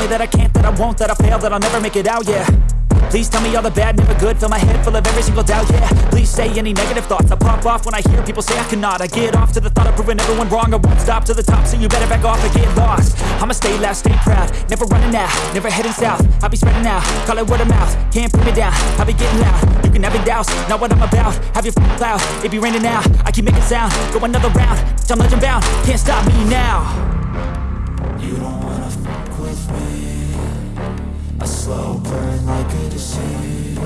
me that I can't, that I won't, that I'll fail, that I'll never make it out, yeah. Please tell me all the bad, never good. Fill my head full of every single doubt, yeah. Please say any negative thoughts. I pop off when I hear people say I cannot. I get off to the thought of proving everyone wrong. I won't stop to the top, so you better back off and get lost. I'ma stay loud, stay proud. Never running out, never heading south. I'll be spreading out, call it word of mouth. Can't put me down, I'll be getting loud. You can have it douse, not what I'm about. Have your f***ing cloud, it be raining now I keep making sound, go another round I'm legend bound, can't stop me now slow burn like a disease.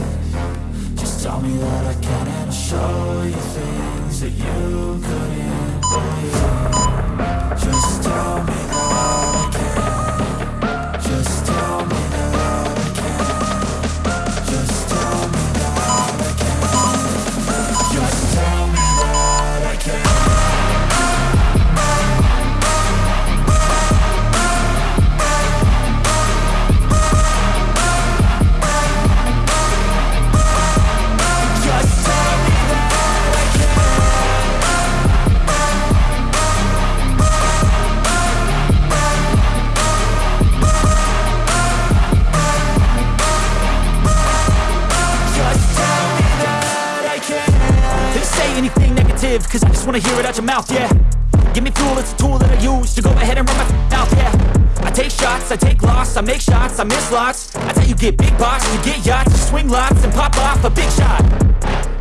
Just tell me that I can and I'll show you things that you couldn't believe. Just tell me negative, cause I just wanna hear it out your mouth, yeah. Give me fuel, it's a tool that I use to go ahead and run my mouth, yeah. I take shots, I take loss, I make shots, I miss lots. That's how you get big box, you get yachts, you swing lots and pop off a big shot.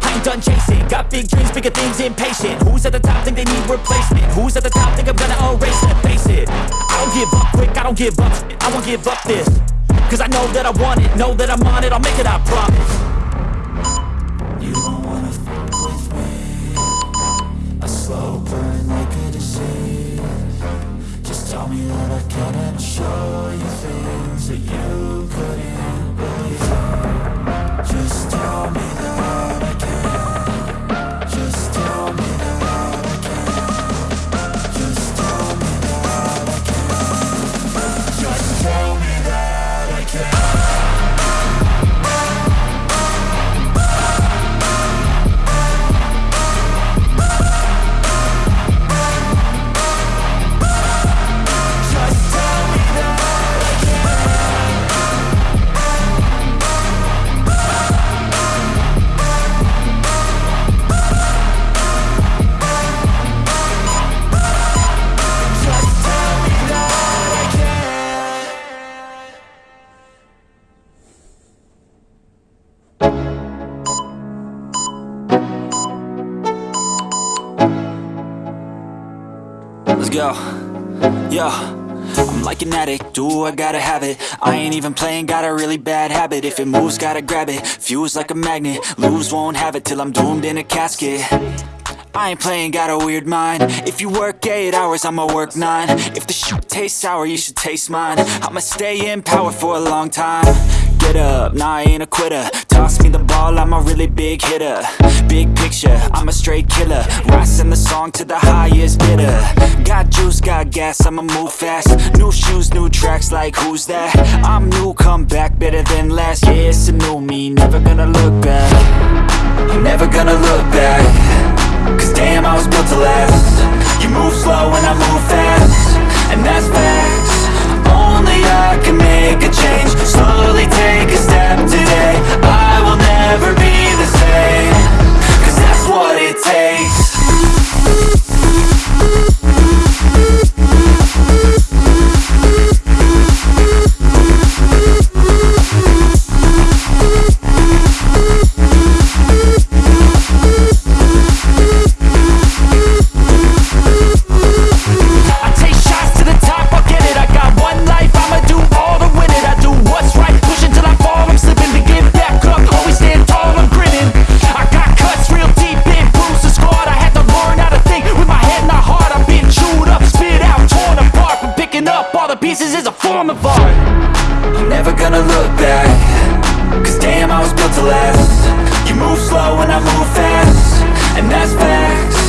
I ain't done chasing, got big dreams, bigger things, impatient. Who's at the top think they need replacement? Who's at the top think I'm gonna erase them? Face it, I don't give up quick, I don't give up. I won't give up this Cause I know that I want it, know that I'm on it, I'll make it, I promise. You don't Go. Yo. I'm like an addict, do I gotta have it? I ain't even playing, got a really bad habit. If it moves, gotta grab it, fuse like a magnet Lose, won't have it till I'm doomed in a casket. I ain't playing, got a weird mind. If you work 8 hours, I'ma work 9 If the shit tastes sour, you should taste mine. I'ma stay in power for a long time Get up, nah I ain't a quitter. Toss me the ball, I'm a really big hitter. Big picture, I'm a straight killer. Rising the song to the highest bidder. Got juice, got gas, I'ma move fast. New shoes, new tracks, like who's that? I'm new, come back, better than last Yeah, it's a new me, never gonna look back. I'm never gonna look back. Cause damn, I was built to last. You form of art. I'm never gonna look back. Cause damn, I was built to last. You move slow and I move fast. And that's facts